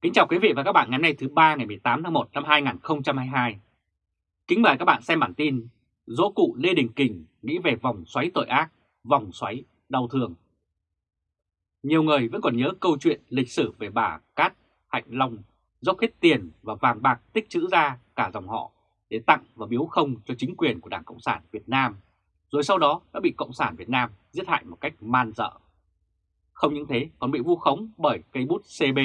Kính chào quý vị và các bạn ngày hôm nay thứ ba ngày 18 tháng 1 năm 2022. Kính mời các bạn xem bản tin Dỗ cụ Lê Đình Kình nghĩ về vòng xoáy tội ác, vòng xoáy đau thương. Nhiều người vẫn còn nhớ câu chuyện lịch sử về bà Cát Hạnh Long dốc hết tiền và vàng bạc tích trữ ra cả dòng họ để tặng và biếu không cho chính quyền của Đảng Cộng sản Việt Nam, rồi sau đó đã bị Cộng sản Việt Nam giết hại một cách man dợ. Không những thế còn bị vu khống bởi cây bút CB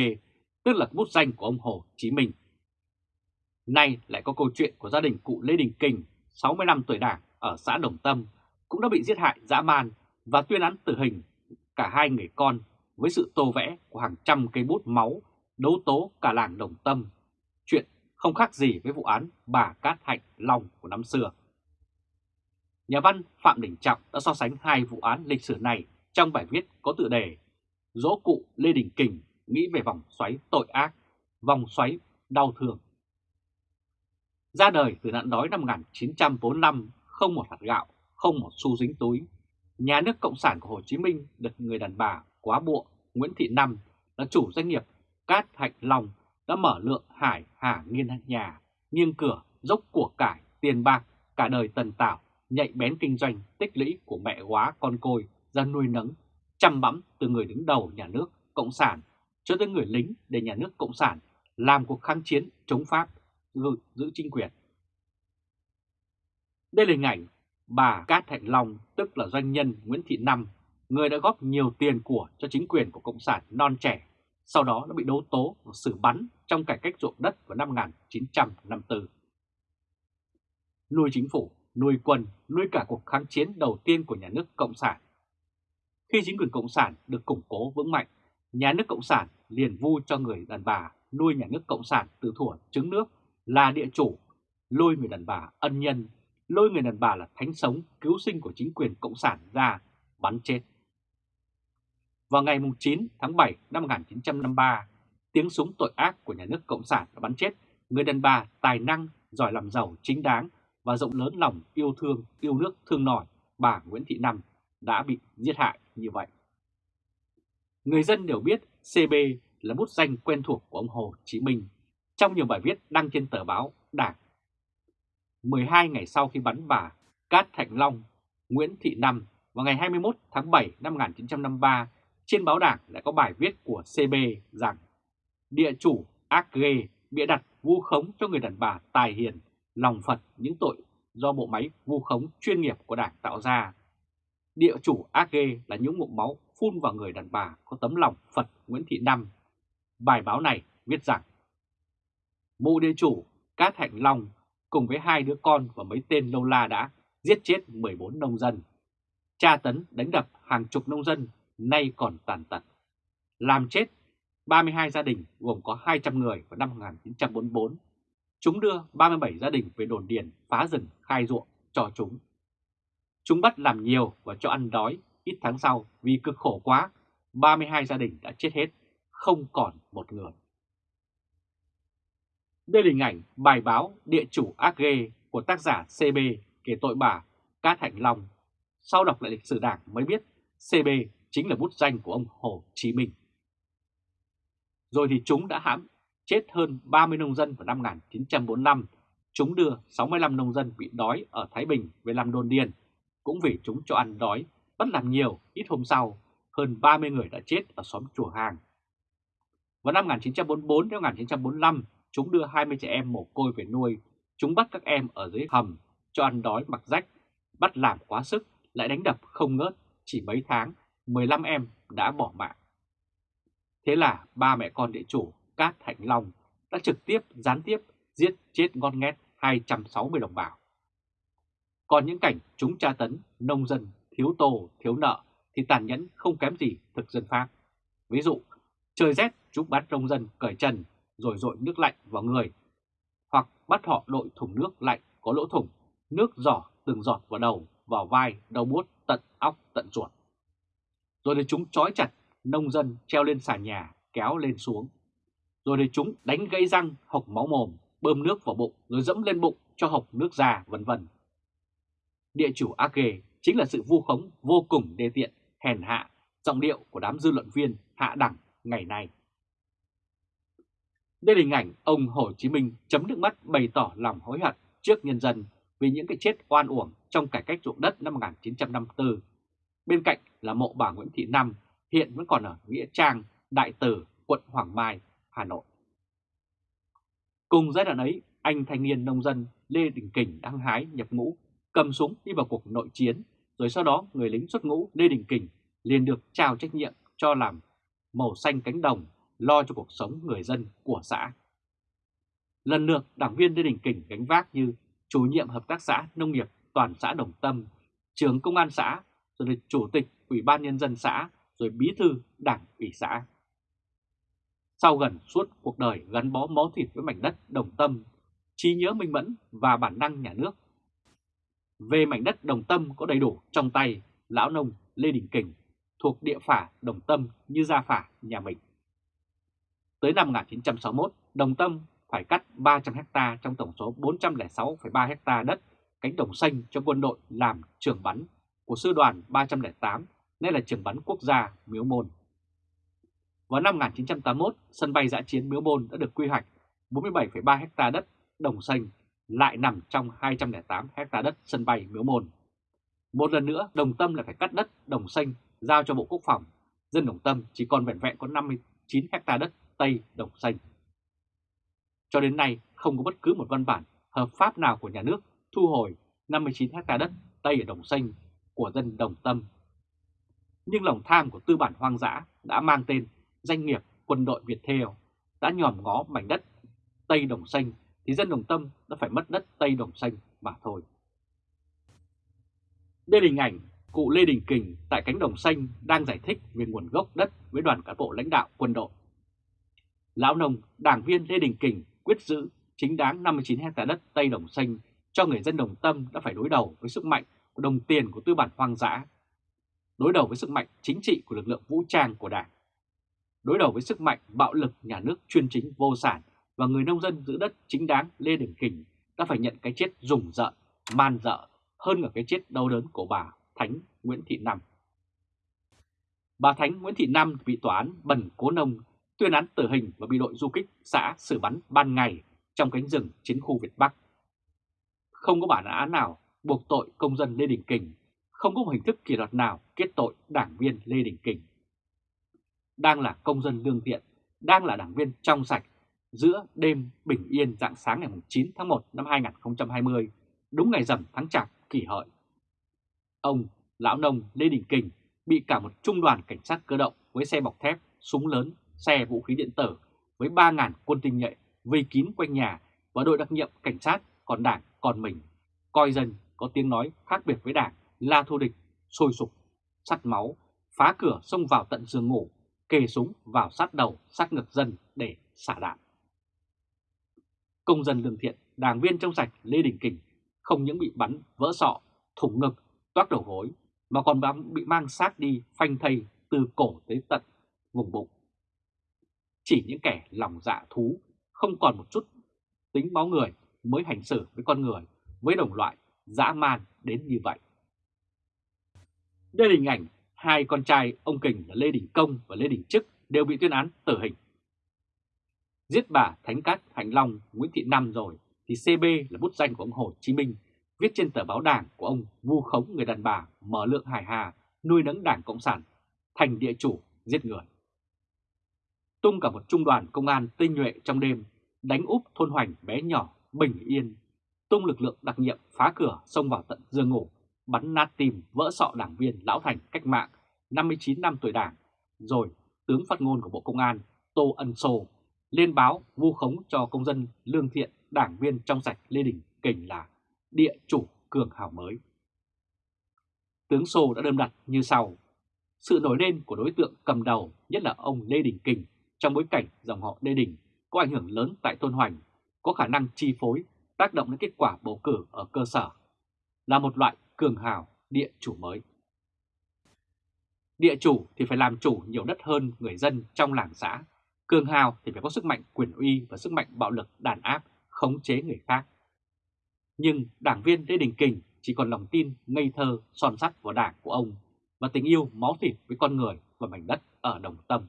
tức là bút danh của ông Hồ Chí Minh. Nay lại có câu chuyện của gia đình cụ Lê Đình Kình, 60 năm tuổi đảng ở xã Đồng Tâm, cũng đã bị giết hại dã man và tuyên án tử hình cả hai người con với sự tô vẽ của hàng trăm cây bút máu đấu tố cả làng Đồng Tâm. Chuyện không khác gì với vụ án bà Cát Hạnh Long của năm xưa. Nhà văn Phạm Đình Trọng đã so sánh hai vụ án lịch sử này trong bài viết có tựa đề Dỗ cụ Lê Đình Kình nghĩ về vòng xoáy tội ác, vòng xoáy đau thương. Ra đời từ nạn đói năm 1945, không một hạt gạo, không một xu dính túi. Nhà nước Cộng sản của Hồ Chí Minh được người đàn bà quá bộ Nguyễn Thị Năm là chủ doanh nghiệp Cát Hạnh Long đã mở lượng hải hà nghiên nhà, nghiêng cửa, dốc của cải, tiền bạc, cả đời tần tảo, nhạy bén kinh doanh tích lũy của mẹ quá con côi ra nuôi nấng, chăm bẵm từ người đứng đầu nhà nước Cộng sản cho tới người lính để nhà nước Cộng sản làm cuộc kháng chiến chống Pháp, giữ chính quyền. Đây là hình ảnh bà Cát Thạnh Long, tức là doanh nhân Nguyễn Thị Năm, người đã góp nhiều tiền của cho chính quyền của Cộng sản non trẻ, sau đó đã bị đấu tố và xử bắn trong cải cách ruộng đất vào năm 1954. Nuôi chính phủ, nuôi quân, nuôi cả cuộc kháng chiến đầu tiên của nhà nước Cộng sản. Khi chính quyền Cộng sản được củng cố vững mạnh nhà nước Cộng sản liền vu cho người đàn bà nuôi nhà nước Cộng sản từ thuở trứng nước là địa chủ, lôi người đàn bà ân nhân, lôi người đàn bà là thánh sống cứu sinh của chính quyền Cộng sản ra bắn chết. Vào ngày 9 tháng 7 năm 1953, tiếng súng tội ác của nhà nước Cộng sản đã bắn chết người đàn bà tài năng, giỏi làm giàu chính đáng và rộng lớn lòng yêu thương, yêu nước thương nòi bà Nguyễn Thị Năm đã bị giết hại như vậy. Người dân đều biết CB là bút danh quen thuộc của ông Hồ Chí Minh trong nhiều bài viết đăng trên tờ báo Đảng. 12 ngày sau khi bắn bà Cát Thạnh Long, Nguyễn Thị Năm vào ngày 21 tháng 7 năm 1953, trên báo Đảng lại có bài viết của CB rằng địa chủ ác ghê bịa đặt vu khống cho người đàn bà tài hiền, lòng Phật những tội do bộ máy vu khống chuyên nghiệp của Đảng tạo ra. Địa chủ ác ghê là những ngụm máu phun vào người đàn bà có tấm lòng Phật Nguyễn Thị Năm. Bài báo này viết rằng, Mụ địa chủ Cát Hạnh Long cùng với hai đứa con và mấy tên lâu la đã giết chết 14 nông dân. Tra tấn đánh đập hàng chục nông dân nay còn tàn tật. Làm chết 32 gia đình gồm có 200 người vào năm 1944. Chúng đưa 37 gia đình về đồn điền phá rừng khai ruộng cho chúng. Chúng bắt làm nhiều và cho ăn đói ít tháng sau vì cực khổ quá, 32 gia đình đã chết hết, không còn một người. Đây là hình ảnh bài báo Địa chủ ác ghê của tác giả CB kể tội bà Cát Hạnh Long. Sau đọc lại lịch sử đảng mới biết CB chính là bút danh của ông Hồ Chí Minh. Rồi thì chúng đã hãm chết hơn 30 nông dân vào năm 1945. Chúng đưa 65 nông dân bị đói ở Thái Bình về làm đồn điền, cũng vì chúng cho ăn đói bắt làm nhiều, ít hôm sau, hơn 30 người đã chết ở xóm Chùa Hàng. Vào năm 1944 đến 1945, chúng đưa 20 trẻ em mồ côi về nuôi. Chúng bắt các em ở dưới hầm, cho ăn đói mặc rách, bắt làm quá sức, lại đánh đập không ngớt. Chỉ mấy tháng, 15 em đã bỏ mạng. Thế là ba mẹ con địa chủ Cát Thạnh Long đã trực tiếp, gián tiếp giết chết ngon nghét 260 đồng bào. Còn những cảnh chúng tra tấn nông dân thiếu tô, thiếu nợ thì tàn nhẫn không kém gì thực dân Pháp. Ví dụ, trời rét chúng bắt nông dân cởi trần rồi dội nước lạnh vào người, hoặc bắt họ đội thùng nước lạnh có lỗ thủng, nước giỏ từng giọt vào đầu, vào vai, đầu bút, tận óc, tận ruột. Rồi để chúng trói chặt nông dân treo lên xà nhà, kéo lên xuống. Rồi để chúng đánh gây răng, hộc máu mồm, bơm nước vào bụng, rồi dẫm lên bụng cho hộc nước ra, vân vân. Địa chủ ác ghê chính là sự vu khống vô cùng đê tiện, hèn hạ, giọng điệu của đám dư luận viên hạ đẳng ngày nay. Đây là hình ảnh ông Hồ Chí Minh chấm nước mắt bày tỏ lòng hối hận trước nhân dân vì những cái chết oan uổng trong cải cách ruộng đất năm 1954. Bên cạnh là mộ bà Nguyễn Thị Năm hiện vẫn còn ở Nghĩa Trang, Đại Tử, quận Hoàng Mai, Hà Nội. Cùng giai đoạn ấy, anh thanh niên nông dân Lê Đình Kình đang hái nhập ngũ, cầm súng đi vào cuộc nội chiến, rồi sau đó người lính xuất ngũ Lê Đình Kình liền được trao trách nhiệm cho làm màu xanh cánh đồng, lo cho cuộc sống người dân của xã. Lần lượt đảng viên Lê Đình Kình gánh vác như chủ nhiệm hợp tác xã nông nghiệp toàn xã Đồng Tâm, trưởng công an xã, rồi là chủ tịch ủy ban nhân dân xã, rồi bí thư đảng ủy xã. Sau gần suốt cuộc đời gắn bó máu thịt với mảnh đất Đồng Tâm, trí nhớ minh mẫn và bản năng nhà nước. Về mảnh đất Đồng Tâm có đầy đủ trong tay lão nông Lê Đình Kình thuộc địa phả Đồng Tâm như gia phả nhà mình. Tới năm 1961, Đồng Tâm phải cắt 300 ha trong tổng số 406,3 ha đất cánh đồng xanh cho quân đội làm trường bắn của sư đoàn 308, nay là trường bắn quốc gia Miếu Môn. Vào năm 1981, sân bay giã chiến Miếu Môn đã được quy hoạch 47,3 ha đất đồng xanh lại nằm trong 208 hecta đất sân bay Miếu Môn. Một lần nữa, Đồng Tâm lại phải cắt đất đồng xanh giao cho Bộ Quốc phòng. Dân Đồng Tâm chỉ còn vẹn vẹn có 59 hecta đất Tây Đồng Xanh. Cho đến nay không có bất cứ một văn bản hợp pháp nào của nhà nước thu hồi 59 hecta đất Tây ở Đồng Xanh của dân Đồng Tâm. Nhưng lòng tham của tư bản hoang dã đã mang tên doanh nghiệp quân đội Việt Theo đã nhòm ngó mảnh đất Tây Đồng Xanh thì dân Đồng Tâm đã phải mất đất Tây Đồng Xanh mà thôi. Đây là hình ảnh cụ Lê Đình Kình tại cánh đồng xanh đang giải thích về nguồn gốc đất với đoàn cán bộ lãnh đạo quân đội. Lão nông, đảng viên Lê Đình Kình quyết giữ chính đáng 59 hectare đất Tây Đồng Xanh cho người dân Đồng Tâm đã phải đối đầu với sức mạnh của đồng tiền của tư bản hoang dã, đối đầu với sức mạnh chính trị của lực lượng vũ trang của đảng, đối đầu với sức mạnh bạo lực nhà nước chuyên chính vô sản và người nông dân giữ đất chính đáng Lê Đình Kình đã phải nhận cái chết rùng rợn, man dợ hơn cả cái chết đau đớn của bà Thánh Nguyễn Thị Năm. Bà Thánh Nguyễn Thị Năm bị tòa án Bần Cố Nông tuyên án tử hình và bị đội du kích xã xử bắn ban ngày trong cánh rừng chiến khu Việt Bắc. Không có bản án nào buộc tội công dân Lê Đình Kình, không có một hình thức kỷ luật nào kết tội đảng viên Lê Đình Kình. Đang là công dân lương thiện, đang là đảng viên trong sạch, giữa đêm bình yên dạng sáng ngày 9 tháng 1 năm 2020, đúng ngày rằm tháng chạp kỷ hợi. Ông, lão nông Lê Đình Kình bị cả một trung đoàn cảnh sát cơ động với xe bọc thép, súng lớn, xe vũ khí điện tử với 3.000 quân tinh nhuệ vây kín quanh nhà và đội đặc nhiệm cảnh sát còn đảng còn mình, coi dân có tiếng nói khác biệt với đảng là thù địch, sôi sục, sắt máu, phá cửa xông vào tận giường ngủ, kề súng vào sát đầu, sát ngực dân để xả đạn. Công dân lương thiện, đảng viên trong sạch Lê Đình Kình không những bị bắn vỡ sọ, thủng ngực, toát đầu gối mà còn bị mang xác đi phanh thây từ cổ tới tận vùng bụng. Chỉ những kẻ lòng dạ thú không còn một chút tính máu người mới hành xử với con người, với đồng loại dã man đến như vậy. Đây là hình ảnh hai con trai ông Kình là Lê Đình Công và Lê Đình Trức đều bị tuyên án tử hình. Giết bà Thánh Cát Hành Long Nguyễn Thị Năm rồi thì CB là bút danh của ông Hồ Chí Minh viết trên tờ báo đảng của ông vu khống người đàn bà mở lượng hải hà nuôi nấng đảng Cộng sản thành địa chủ giết người. Tung cả một trung đoàn công an tinh nhuệ trong đêm đánh úp thôn hoành bé nhỏ bình yên, tung lực lượng đặc nhiệm phá cửa xông vào tận giường ngủ, bắn nát tim vỡ sọ đảng viên Lão Thành cách mạng 59 năm tuổi đảng, rồi tướng phát ngôn của Bộ Công an Tô Ân Sô lên báo vu khống cho công dân lương thiện đảng viên trong sạch Lê Đình Kình là địa chủ cường hào mới. Tướng Sô đã đâm đặt như sau. Sự nổi lên của đối tượng cầm đầu, nhất là ông Lê Đình Kình, trong bối cảnh dòng họ Lê Đình có ảnh hưởng lớn tại Tôn Hoành, có khả năng chi phối, tác động đến kết quả bầu cử ở cơ sở, là một loại cường hào địa chủ mới. Địa chủ thì phải làm chủ nhiều đất hơn người dân trong làng xã, cường hào thì phải có sức mạnh quyền uy và sức mạnh bạo lực đàn áp, khống chế người khác. Nhưng đảng viên Lê Đình Kình chỉ còn lòng tin ngây thơ son sắt vào đảng của ông và tình yêu máu thịt với con người và mảnh đất ở Đồng Tâm.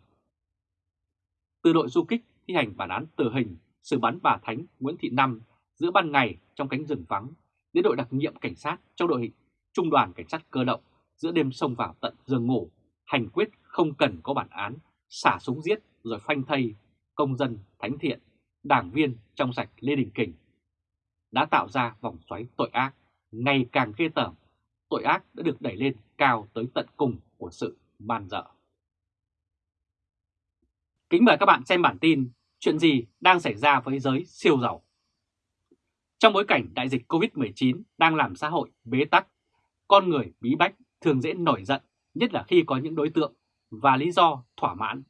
Từ đội du kích thi hành bản án tử hình xử bắn bà Thánh Nguyễn Thị Năm giữa ban ngày trong cánh rừng vắng đến đội đặc nhiệm cảnh sát trong đội hình trung đoàn cảnh sát cơ động giữa đêm xông vào tận giường ngủ, hành quyết không cần có bản án, xả súng giết rồi phanh thây công dân thánh thiện, đảng viên trong sạch Lê Đình Kình đã tạo ra vòng xoáy tội ác ngày càng ghê tởm. Tội ác đã được đẩy lên cao tới tận cùng của sự man dợ. Kính mời các bạn xem bản tin chuyện gì đang xảy ra với giới siêu giàu. Trong bối cảnh đại dịch COVID-19 đang làm xã hội bế tắc, con người bí bách thường dễ nổi giận, nhất là khi có những đối tượng và lý do thỏa mãn.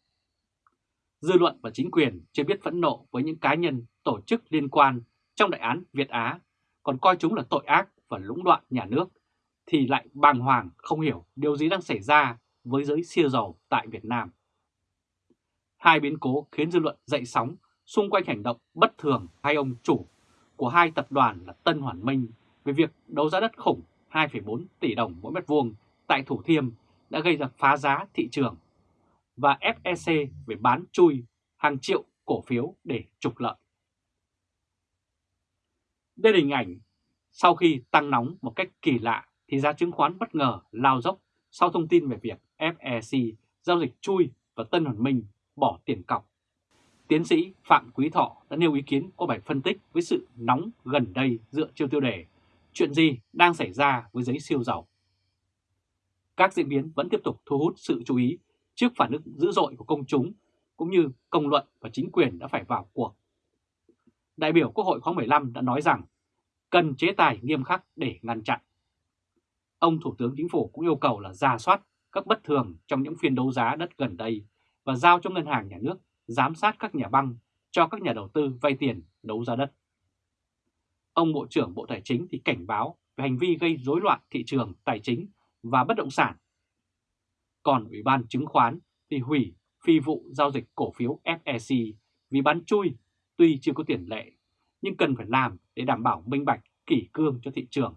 Dư luận và chính quyền chưa biết phẫn nộ với những cá nhân, tổ chức liên quan trong đại án Việt Á, còn coi chúng là tội ác và lũng đoạn nhà nước, thì lại bàng hoàng không hiểu điều gì đang xảy ra với giới siêu giàu tại Việt Nam. Hai biến cố khiến dư luận dậy sóng xung quanh hành động bất thường hai ông chủ của hai tập đoàn là Tân Hoàn Minh về việc đấu giá đất khủng 2,4 tỷ đồng mỗi mét vuông tại Thủ Thiêm đã gây ra phá giá thị trường và FEC về bán chui hàng triệu cổ phiếu để trục lợi. Đây là hình ảnh sau khi tăng nóng một cách kỳ lạ thì giá chứng khoán bất ngờ lao dốc sau thông tin về việc FEC giao dịch chui và Tân Hoàn Minh bỏ tiền cọc. Tiến sĩ Phạm Quý Thọ đã nêu ý kiến qua bài phân tích với sự nóng gần đây dựa trên tiêu đề chuyện gì đang xảy ra với giấy siêu giàu. Các diễn biến vẫn tiếp tục thu hút sự chú ý trước phản ứng dữ dội của công chúng cũng như công luận và chính quyền đã phải vào cuộc. Đại biểu Quốc hội khóa 15 đã nói rằng cần chế tài nghiêm khắc để ngăn chặn. Ông Thủ tướng Chính phủ cũng yêu cầu là ra soát các bất thường trong những phiên đấu giá đất gần đây và giao cho ngân hàng nhà nước giám sát các nhà băng cho các nhà đầu tư vay tiền đấu giá đất. Ông Bộ trưởng Bộ Tài chính thì cảnh báo về hành vi gây rối loạn thị trường tài chính và bất động sản. Còn Ủy ban chứng khoán thì hủy phi vụ giao dịch cổ phiếu FEC vì bán chui tuy chưa có tiền lệ nhưng cần phải làm để đảm bảo minh bạch kỷ cương cho thị trường.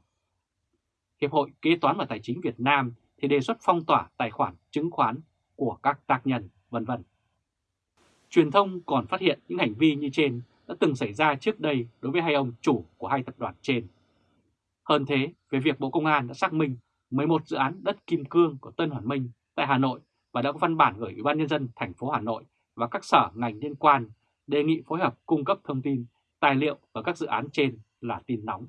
Hiệp hội Kế toán và Tài chính Việt Nam thì đề xuất phong tỏa tài khoản chứng khoán của các tác nhân, vân vân. Truyền thông còn phát hiện những hành vi như trên đã từng xảy ra trước đây đối với hai ông chủ của hai tập đoàn trên. Hơn thế, về việc Bộ Công an đã xác minh 11 dự án đất kim cương của Tân Hoàn Minh tại Hà Nội và đã có văn bản gửi Ủy ban Nhân dân thành phố Hà Nội và các sở ngành liên quan đề nghị phối hợp cung cấp thông tin, tài liệu và các dự án trên là tin nóng.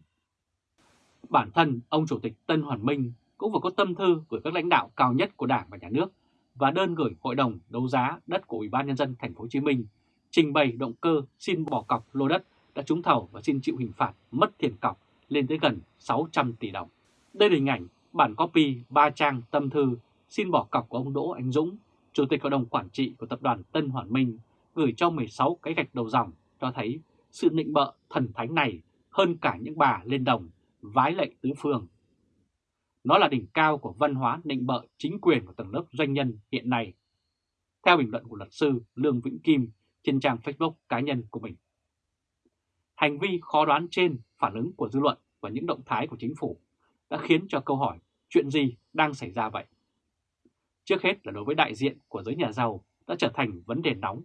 Bản thân ông Chủ tịch Tân Hoàn Minh cũng vừa có tâm thư gửi các lãnh đạo cao nhất của Đảng và Nhà nước và đơn gửi Hội đồng đấu giá đất của Ủy ban nhân dân thành phố Hồ Chí Minh trình bày động cơ xin bỏ cọc lô đất đã trúng thầu và xin chịu hình phạt mất tiền cọc lên tới gần 600 tỷ đồng. Đây là hình ảnh bản copy 3 trang tâm thư xin bỏ cọc của ông Đỗ Anh Dũng, Chủ tịch Hội đồng Quản trị của Tập đoàn Tân Hoàn Minh, gửi cho 16 cái gạch đầu dòng cho thấy sự nịnh bợ thần thánh này hơn cả những bà lên đồng, vái lệ tứ phương. Nó là đỉnh cao của văn hóa nịnh bợ chính quyền của tầng lớp doanh nhân hiện nay. Theo bình luận của luật sư Lương Vĩnh Kim trên trang Facebook cá nhân của mình. Hành vi khó đoán trên phản ứng của dư luận và những động thái của chính phủ đã khiến cho câu hỏi chuyện gì đang xảy ra vậy? Trước hết là đối với đại diện của giới nhà giàu đã trở thành vấn đề nóng.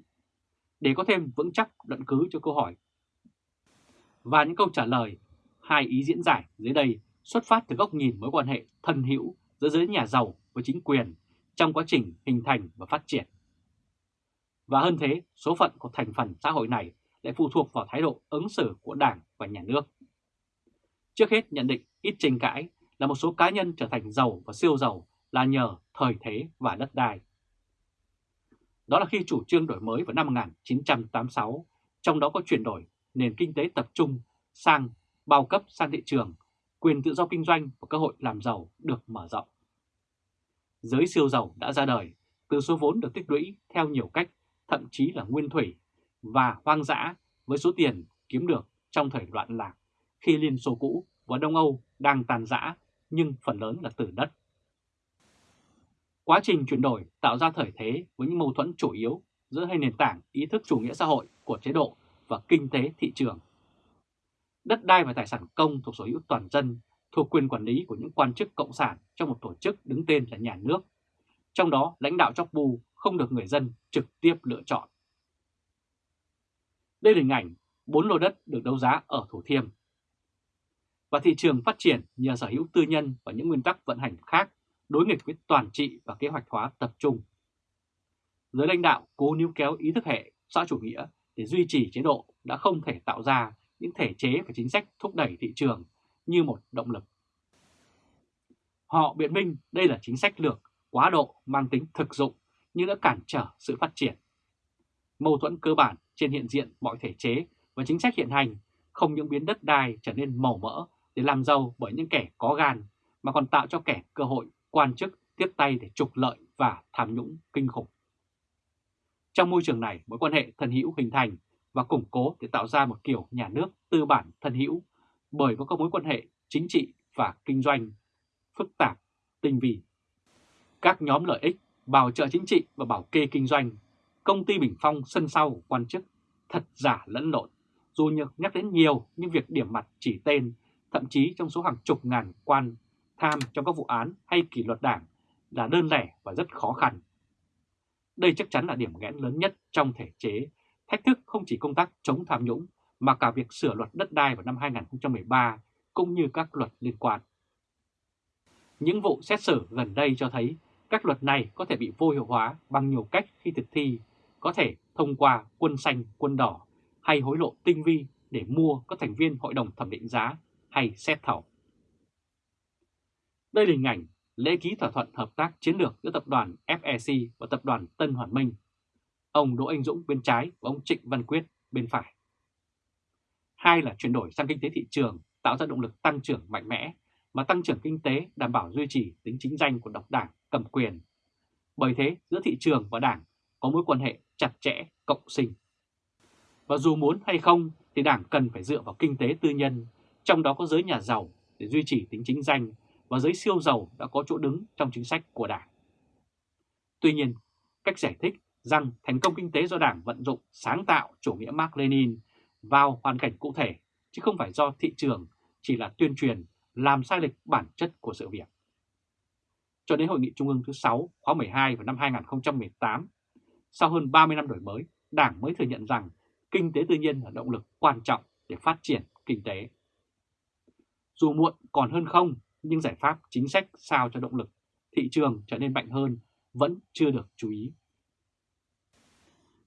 Để có thêm vững chắc luận cứ cho câu hỏi và những câu trả lời, hai ý diễn giải dưới đây xuất phát từ góc nhìn mối quan hệ thân hữu giữa giới nhà giàu với chính quyền trong quá trình hình thành và phát triển. Và hơn thế, số phận của thành phần xã hội này lại phụ thuộc vào thái độ ứng xử của Đảng và Nhà nước. Trước hết nhận định ít tranh cãi là một số cá nhân trở thành giàu và siêu giàu là nhờ thời thế và đất đai. Đó là khi chủ trương đổi mới vào năm 1986, trong đó có chuyển đổi nền kinh tế tập trung sang bao cấp sang thị trường, quyền tự do kinh doanh và cơ hội làm giàu được mở rộng. Giới siêu giàu đã ra đời từ số vốn được tích lũy theo nhiều cách, thậm chí là nguyên thủy và hoang dã với số tiền kiếm được trong thời loạn lạc khi Liên Xô cũ và Đông Âu đang tàn rã nhưng phần lớn là từ đất. Quá trình chuyển đổi tạo ra thời thế với những mâu thuẫn chủ yếu giữa hai nền tảng ý thức chủ nghĩa xã hội của chế độ và kinh tế thị trường. Đất đai và tài sản công thuộc sở hữu toàn dân thuộc quyền quản lý của những quan chức cộng sản trong một tổ chức đứng tên là nhà nước. Trong đó, lãnh đạo chóc bu không được người dân trực tiếp lựa chọn. Đây là hình ảnh 4 lô đất được đấu giá ở Thủ Thiêm. Và thị trường phát triển nhờ sở hữu tư nhân và những nguyên tắc vận hành khác đối nghịch với toàn trị và kế hoạch hóa tập trung. Giới lãnh đạo cố níu kéo ý thức hệ, xã chủ nghĩa để duy trì chế độ đã không thể tạo ra những thể chế và chính sách thúc đẩy thị trường như một động lực. Họ biện minh đây là chính sách lược, quá độ mang tính thực dụng nhưng đã cản trở sự phát triển. Mâu thuẫn cơ bản trên hiện diện mọi thể chế và chính sách hiện hành, không những biến đất đai trở nên màu mỡ để làm giàu bởi những kẻ có gan mà còn tạo cho kẻ cơ hội quan chức tiếp tay để trục lợi và tham nhũng kinh khủng. Trong môi trường này, mối quan hệ thân hữu hình thành và củng cố để tạo ra một kiểu nhà nước tư bản thân hữu bởi có các mối quan hệ chính trị và kinh doanh phức tạp, tinh vi. Các nhóm lợi ích, bảo trợ chính trị và bảo kê kinh doanh, công ty Bình Phong sân sau quan chức, thật giả lẫn lộn, dù nhược nhắc đến nhiều nhưng việc điểm mặt chỉ tên, thậm chí trong số hàng chục ngàn quan tham trong các vụ án hay kỷ luật đảng là đơn lẻ và rất khó khăn. Đây chắc chắn là điểm nghẽn lớn nhất trong thể chế, thách thức không chỉ công tác chống tham nhũng mà cả việc sửa luật đất đai vào năm 2013 cũng như các luật liên quan. Những vụ xét xử gần đây cho thấy các luật này có thể bị vô hiệu hóa bằng nhiều cách khi thực thi, có thể thông qua quân xanh, quân đỏ hay hối lộ tinh vi để mua các thành viên hội đồng thẩm định giá hay xét thầu. Đây là hình ảnh lễ ký thỏa thuận hợp tác chiến lược giữa tập đoàn FEC và tập đoàn Tân Hoàn Minh. Ông Đỗ Anh Dũng bên trái và ông Trịnh Văn Quyết bên phải. Hai là chuyển đổi sang kinh tế thị trường tạo ra động lực tăng trưởng mạnh mẽ mà tăng trưởng kinh tế đảm bảo duy trì tính chính danh của độc đảng cầm quyền. Bởi thế giữa thị trường và đảng có mối quan hệ chặt chẽ, cộng sinh. Và dù muốn hay không thì đảng cần phải dựa vào kinh tế tư nhân, trong đó có giới nhà giàu để duy trì tính chính danh và giới siêu giàu đã có chỗ đứng trong chính sách của đảng. Tuy nhiên, cách giải thích rằng thành công kinh tế do đảng vận dụng sáng tạo chủ nghĩa Mark Lenin vào hoàn cảnh cụ thể chứ không phải do thị trường chỉ là tuyên truyền làm sai lệch bản chất của sự việc. Cho đến Hội nghị Trung ương thứ 6 khóa 12 vào năm 2018, sau hơn 30 năm đổi mới, Đảng mới thừa nhận rằng kinh tế tư nhân là động lực quan trọng để phát triển kinh tế. Dù muộn còn hơn không, những giải pháp chính sách sao cho động lực thị trường trở nên mạnh hơn vẫn chưa được chú ý.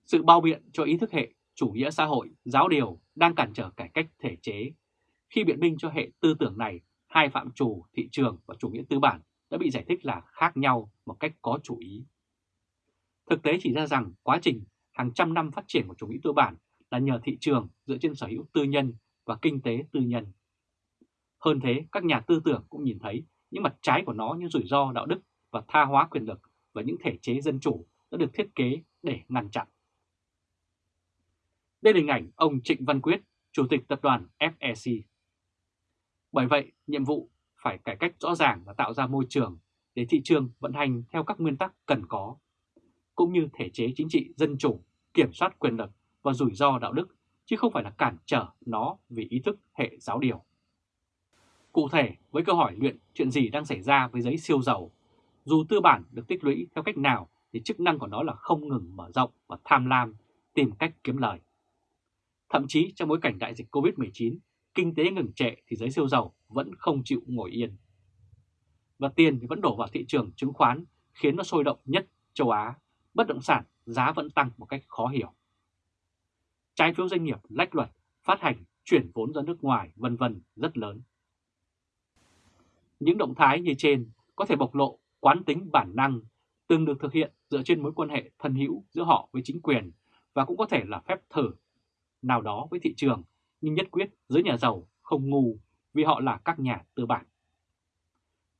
Sự bao biện cho ý thức hệ chủ nghĩa xã hội, giáo điều đang cản trở cải cách thể chế. Khi biện minh cho hệ tư tưởng này, hai phạm trù thị trường và chủ nghĩa tư bản đã bị giải thích là khác nhau một cách có chủ ý. Thực tế chỉ ra rằng quá trình hàng trăm năm phát triển của chủ nghĩa tư bản là nhờ thị trường dựa trên sở hữu tư nhân và kinh tế tư nhân. Hơn thế, các nhà tư tưởng cũng nhìn thấy những mặt trái của nó như rủi ro đạo đức và tha hóa quyền lực và những thể chế dân chủ đã được thiết kế để ngăn chặn. Đây là hình ảnh ông Trịnh Văn Quyết, Chủ tịch Tập đoàn FEC. Bởi vậy, nhiệm vụ phải cải cách rõ ràng và tạo ra môi trường để thị trường vận hành theo các nguyên tắc cần có, cũng như thể chế chính trị dân chủ, kiểm soát quyền lực và rủi ro đạo đức, chứ không phải là cản trở nó vì ý thức hệ giáo điều. Cụ thể, với câu hỏi luyện chuyện gì đang xảy ra với giấy siêu giàu, dù tư bản được tích lũy theo cách nào thì chức năng của nó là không ngừng mở rộng và tham lam, tìm cách kiếm lời. Thậm chí trong bối cảnh đại dịch Covid-19, kinh tế ngừng trệ thì giới siêu giàu vẫn không chịu ngồi yên. Và tiền thì vẫn đổ vào thị trường chứng khoán khiến nó sôi động nhất châu Á, bất động sản giá vẫn tăng một cách khó hiểu. Trái phiếu doanh nghiệp lách luật, phát hành, chuyển vốn ra nước ngoài vân vân rất lớn. Những động thái như trên có thể bộc lộ quán tính bản năng từng được thực hiện dựa trên mối quan hệ thân hữu giữa họ với chính quyền và cũng có thể là phép thử nào đó với thị trường, nhưng nhất quyết giới nhà giàu không ngu vì họ là các nhà tư bản.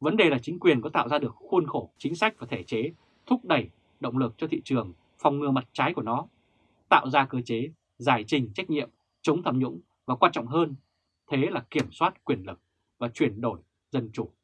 Vấn đề là chính quyền có tạo ra được khuôn khổ chính sách và thể chế thúc đẩy động lực cho thị trường phòng ngừa mặt trái của nó, tạo ra cơ chế giải trình trách nhiệm, chống tham nhũng và quan trọng hơn, thế là kiểm soát quyền lực và chuyển đổi dân chủ.